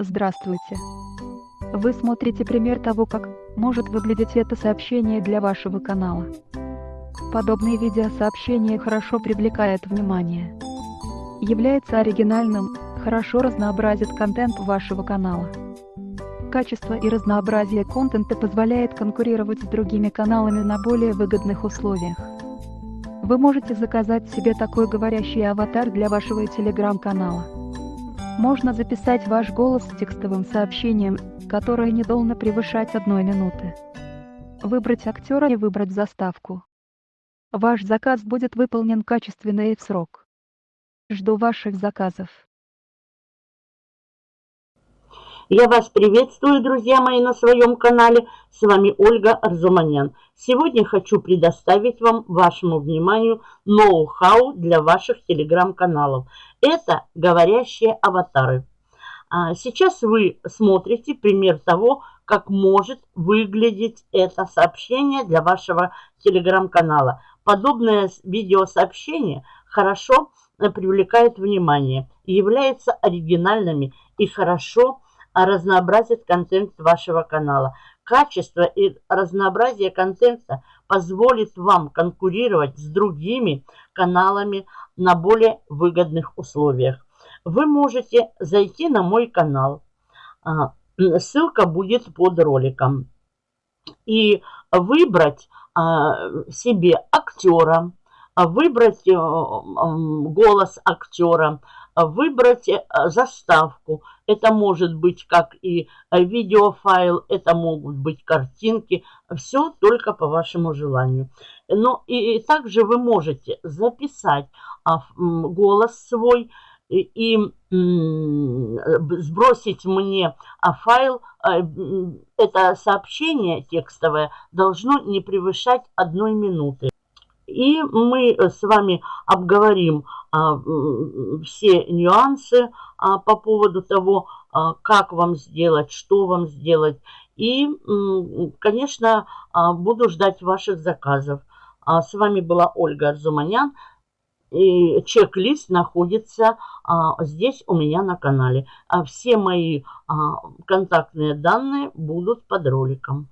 Здравствуйте! Вы смотрите пример того, как может выглядеть это сообщение для вашего канала. Подобные видеосообщения хорошо привлекают внимание. Является оригинальным, хорошо разнообразит контент вашего канала. Качество и разнообразие контента позволяет конкурировать с другими каналами на более выгодных условиях. Вы можете заказать себе такой говорящий аватар для вашего телеграм-канала. Можно записать ваш голос с текстовым сообщением, которое не должно превышать одной минуты. Выбрать актера и выбрать заставку. Ваш заказ будет выполнен качественно и в срок. Жду ваших заказов. Я вас приветствую, друзья мои, на своем канале. С вами Ольга Арзуманян. Сегодня хочу предоставить вам, вашему вниманию, ноу-хау для ваших телеграм-каналов. Это говорящие аватары. А, сейчас вы смотрите пример того, как может выглядеть это сообщение для вашего телеграм-канала. Подобное видеосообщение хорошо э, привлекает внимание, является оригинальными и хорошо разнообразит контент вашего канала. Качество и разнообразие контента позволит вам конкурировать с другими каналами на более выгодных условиях. Вы можете зайти на мой канал. А, ссылка будет под роликом. И выбрать а, себе актера, выбрать э, голос актера, выбрать э, заставку. Это может быть как и видеофайл, это могут быть картинки. Все только по вашему желанию. Но и, и также вы можете записать а, голос свой и, и сбросить мне а, файл. А, это сообщение текстовое должно не превышать одной минуты. И мы с вами обговорим а, все нюансы а, по поводу того, а, как вам сделать, что вам сделать. И, конечно, буду ждать ваших заказов. С вами была Ольга Арзуманян. И чек-лист находится а, здесь у меня на канале. А все мои а, контактные данные будут под роликом.